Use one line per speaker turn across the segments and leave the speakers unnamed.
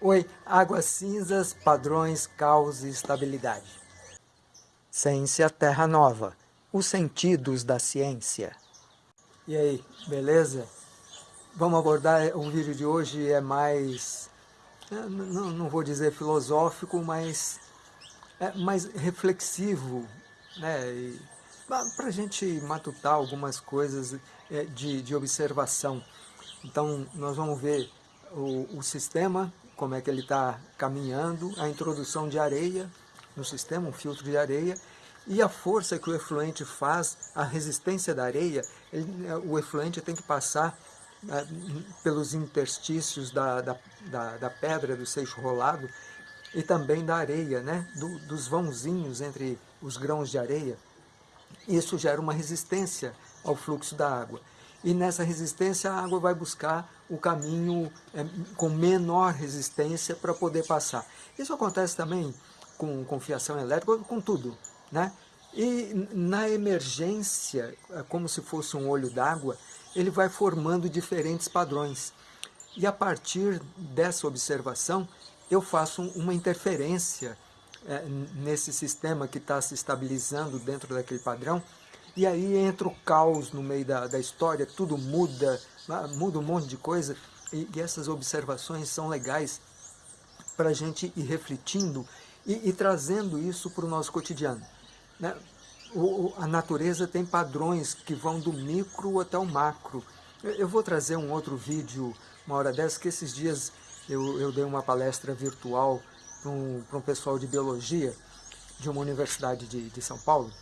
Oi, águas cinzas, padrões, caos e estabilidade. Ciência Terra Nova, os sentidos da ciência. E aí, beleza? Vamos abordar, o vídeo de hoje é mais, não, não vou dizer filosófico, mas é mais reflexivo, né? para a gente matutar algumas coisas de, de observação. Então, nós vamos ver o, o sistema, como é que ele está caminhando, a introdução de areia no sistema, um filtro de areia, e a força que o efluente faz, a resistência da areia, ele, é, o efluente tem que passar é, pelos interstícios da, da, da, da, pedra, do seixo rolado, e também da areia, né? Do, dos vãozinhos entre os grãos de areia. Isso gera uma resistência ao fluxo da água. E nessa resistência a água vai buscar o caminho é, com menor resistência para poder passar. Isso acontece também com, com fiação elétrica, com tudo. Né? E na emergência, é como se fosse um olho d'água, ele vai formando diferentes padrões. E a partir dessa observação, eu faço uma interferência é, nesse sistema que está se estabilizando dentro daquele padrão, e aí entra o caos no meio da, da história, tudo muda, muda um monte de coisa, e, e essas observações são legais para a gente ir refletindo e, e trazendo isso para o nosso cotidiano. Né? O, a natureza tem padrões que vão do micro até o macro. Eu, eu vou trazer um outro vídeo, uma hora dessa, que esses dias eu, eu dei uma palestra virtual para um, um pessoal de biologia de uma universidade de, de São Paulo,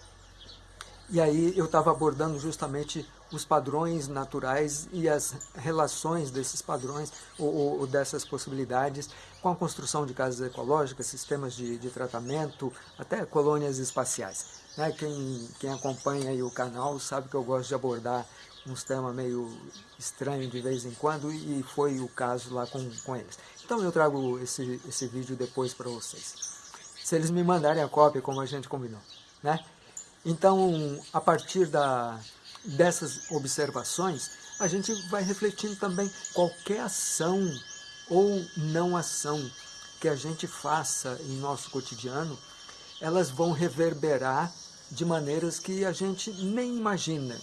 e aí eu estava abordando justamente os padrões naturais e as relações desses padrões ou, ou, dessas possibilidades com a construção de casas ecológicas, sistemas de, de tratamento, até colônias espaciais. Né? Quem, quem acompanha o canal sabe que eu gosto de abordar uns temas meio estranhos de vez em quando e foi o caso lá com, com eles. Então eu trago esse, esse vídeo depois para vocês. Se eles me mandarem a cópia, como a gente combinou. Né? Então, a partir da, dessas observações, a gente vai refletindo também qualquer ação ou não ação que a gente faça em nosso cotidiano, elas vão reverberar de maneiras que a gente nem imagina,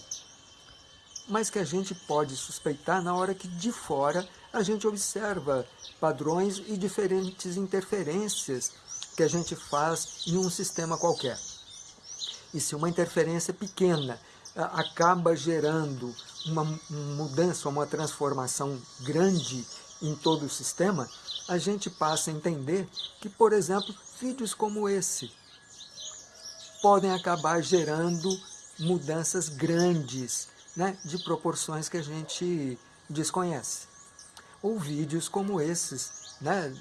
mas que a gente pode suspeitar na hora que de fora a gente observa padrões e diferentes interferências que a gente faz em um sistema qualquer. E se uma interferência pequena acaba gerando uma mudança, uma transformação grande em todo o sistema, a gente passa a entender que, por exemplo, vídeos como esse podem acabar gerando mudanças grandes, né, de proporções que a gente desconhece. Ou vídeos como esses, né,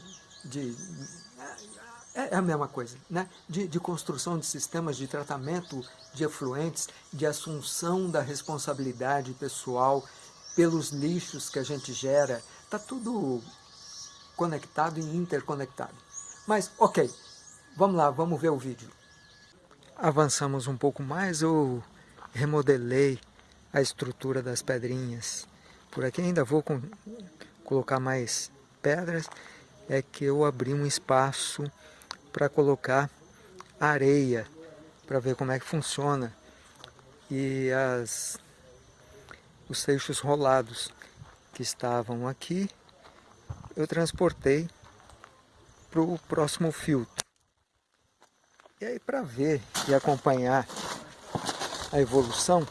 de é, é a mesma coisa, né? De, de, construção de sistemas de tratamento de efluentes, de assunção da responsabilidade pessoal pelos lixos que a gente gera, está tudo conectado e interconectado. Mas, ok, vamos lá, vamos ver o vídeo. Avançamos um pouco mais, eu remodelei a estrutura das pedrinhas. Por aqui ainda vou com, colocar mais pedras, é que eu abri um espaço para colocar areia, para ver como é que funciona. E as, os seixos rolados que estavam aqui, eu transportei para o próximo filtro. E aí para ver e acompanhar a evolução,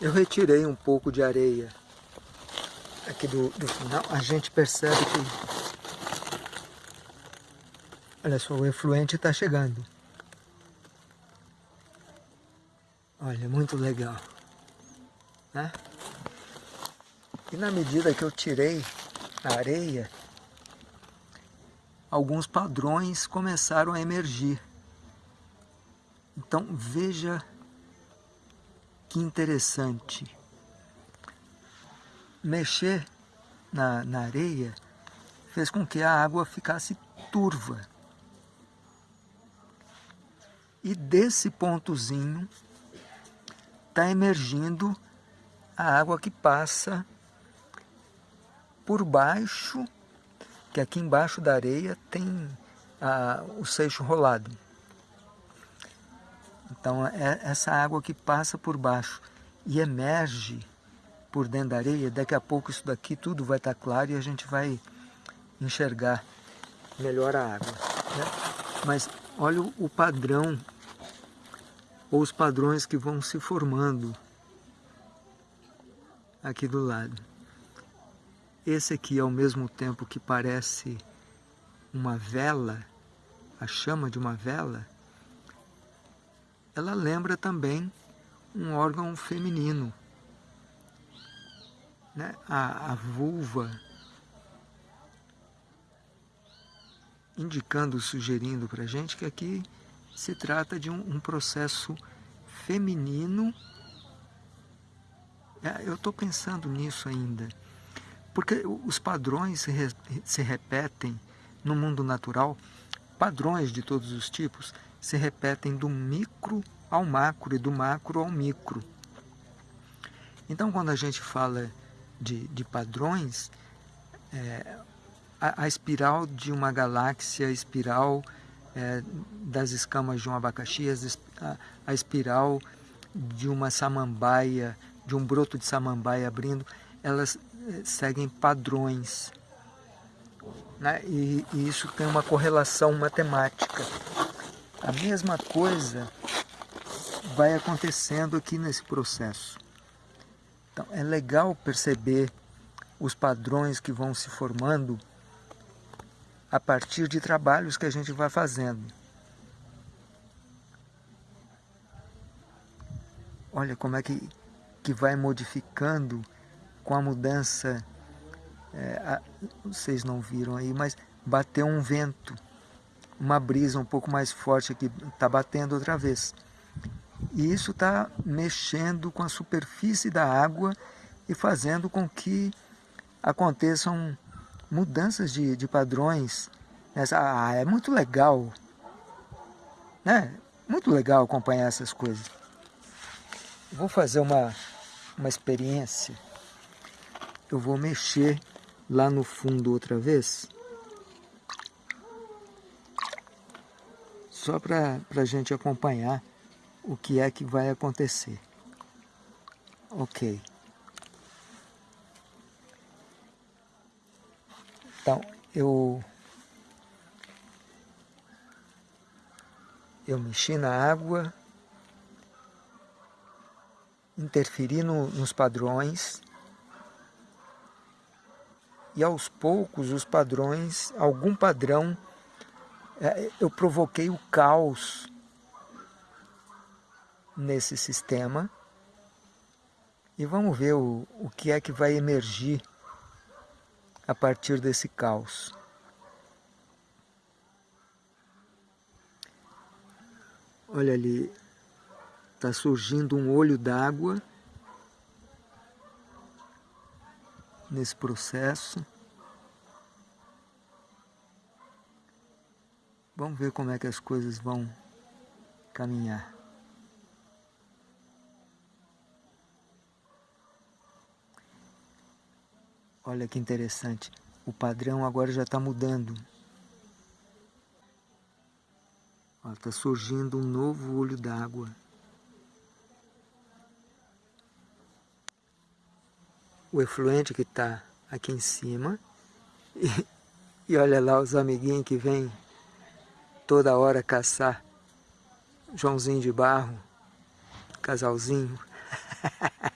eu retirei um pouco de areia aqui do, do final. A gente percebe que Olha só, o efluente está chegando. Olha, muito legal. Né? E na medida que eu tirei a areia, alguns padrões começaram a emergir. Então veja que interessante. Mexer na, na areia fez com que a água ficasse turva. E desse pontozinho está emergindo a água que passa por baixo que aqui embaixo da areia tem a, o seixo rolado. Então é essa água que passa por baixo e emerge por dentro da areia, daqui a pouco isso daqui tudo vai estar claro e a gente vai enxergar melhor a água. Né? Mas olha o padrão, ou os padrões que vão se formando aqui do lado. Esse aqui, ao mesmo tempo que parece uma vela, a chama de uma vela, ela lembra também um órgão feminino. Né? A, a vulva, indicando, sugerindo para a gente que aqui se trata de um, um processo feminino. É, eu estou pensando nisso ainda, porque os padrões se, re, se repetem no mundo natural, padrões de todos os tipos se repetem do micro ao macro e do macro ao micro. Então, quando a gente fala de, de padrões, é, a, a, espiral de uma galáxia, a espiral é, das escamas de um abacaxi, a, a espiral de uma samambaia, de um broto de samambaia abrindo, elas é, seguem padrões. Né? E, e isso tem uma correlação matemática. A mesma coisa vai acontecendo aqui nesse processo. Então, é legal perceber os padrões que vão se formando a partir de trabalhos que a gente vai fazendo. Olha como é que, que vai modificando com a mudança. É, a, vocês não viram aí, mas bateu um vento, uma brisa um pouco mais forte aqui, está batendo outra vez. E isso está mexendo com a superfície da água e fazendo com que aconteçam mudanças de, de padrões. Ah, é muito legal, né? Muito legal acompanhar essas coisas. Vou fazer uma, uma experiência. Eu vou mexer lá no fundo outra vez. Só para a gente acompanhar o que é que vai acontecer. Ok. Então, eu, eu mexi na água, interferi no, nos padrões, e aos poucos os padrões, algum padrão, é, eu provoquei o caos nesse sistema e vamos ver o, o que é que vai emergir a partir desse caos. Olha ali, está surgindo um olho d'água nesse processo. Vamos ver como é que as coisas vão caminhar. Olha que interessante, o padrão agora já está mudando. Está surgindo um novo olho d'água. O efluente que está aqui em cima. E, e olha lá os amiguinhos que vêm toda hora caçar. Joãozinho de barro, casalzinho.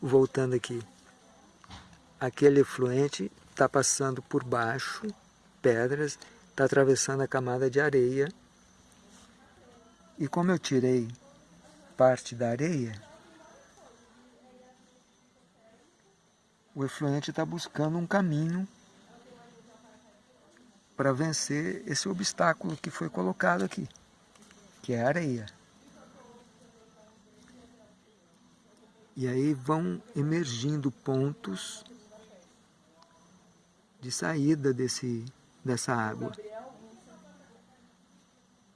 voltando aqui, aquele efluente está passando por baixo, pedras, está atravessando a camada de areia. E como eu tirei parte da areia, o efluente está buscando um caminho para vencer esse obstáculo que foi colocado aqui, que é a areia. E aí vão emergindo pontos de saída desse, dessa água.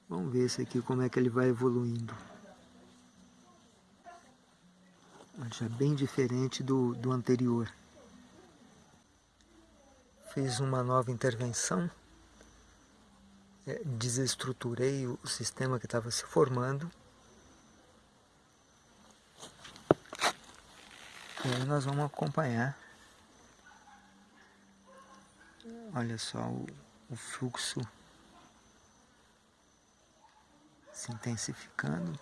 Vamos ver esse aqui como é que ele vai evoluindo. Já bem diferente do, do anterior. fiz uma nova intervenção, é, desestruturei o sistema que estava se formando. E aí nós vamos acompanhar, olha só o, o fluxo se intensificando.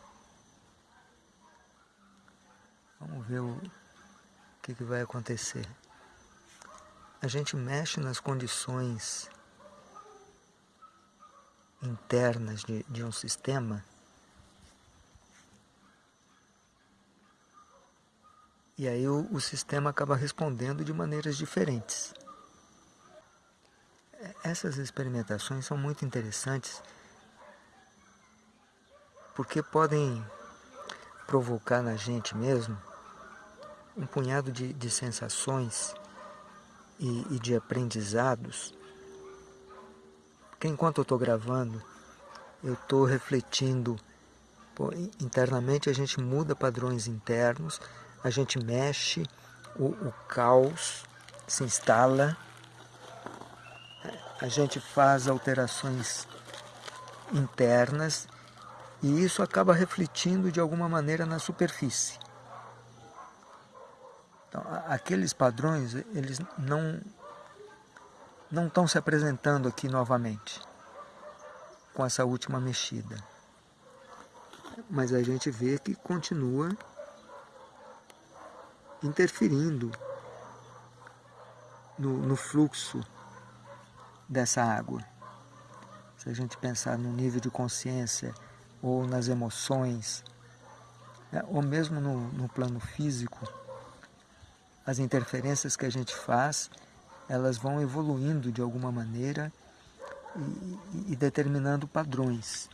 Vamos ver o que, que vai acontecer a gente mexe nas condições internas de, de um sistema e aí o, o sistema acaba respondendo de maneiras diferentes. Essas experimentações são muito interessantes porque podem provocar na gente mesmo um punhado de, de sensações e, e de aprendizados, porque enquanto eu estou gravando, eu estou refletindo, pô, internamente a gente muda padrões internos, a gente mexe, o, o caos se instala, a gente faz alterações internas e isso acaba refletindo de alguma maneira na superfície. Então, aqueles padrões, eles não não estão se apresentando aqui novamente com essa última mexida. Mas a gente vê que continua interferindo no, no fluxo dessa água. Se a gente pensar no nível de consciência ou nas emoções, né, ou mesmo no, no plano físico, as interferências que a gente faz, elas vão evoluindo de alguma maneira e, e, determinando padrões.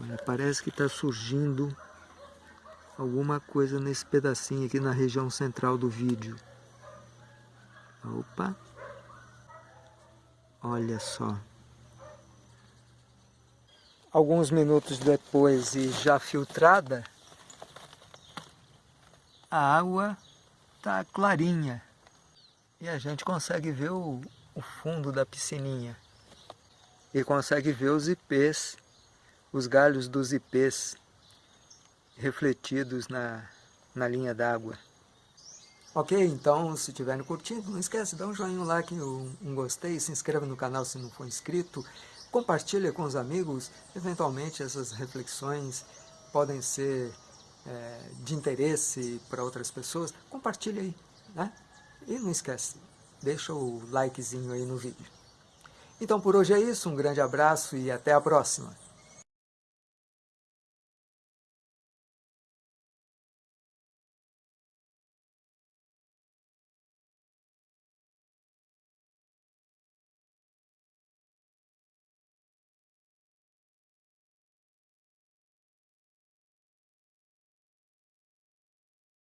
Olha, parece que está surgindo alguma coisa nesse pedacinho aqui na região central do vídeo. Opa! Olha só. Alguns minutos depois e já filtrada, a água está clarinha e a gente consegue ver o, o fundo da piscininha e consegue ver os ipês, os galhos dos ipês refletidos na, na linha d'água. Ok, então se estiverem curtindo, não esquece, dá um joinha, um like, um, um gostei, se inscreva no canal se não for inscrito, compartilha com os amigos, eventualmente essas reflexões podem ser é, de interesse para outras pessoas, compartilha aí, né? E não esquece, deixa o likezinho aí no vídeo. Então por hoje é isso, um grande abraço e até a próxima.